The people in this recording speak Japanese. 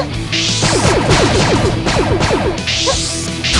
ハハハハ!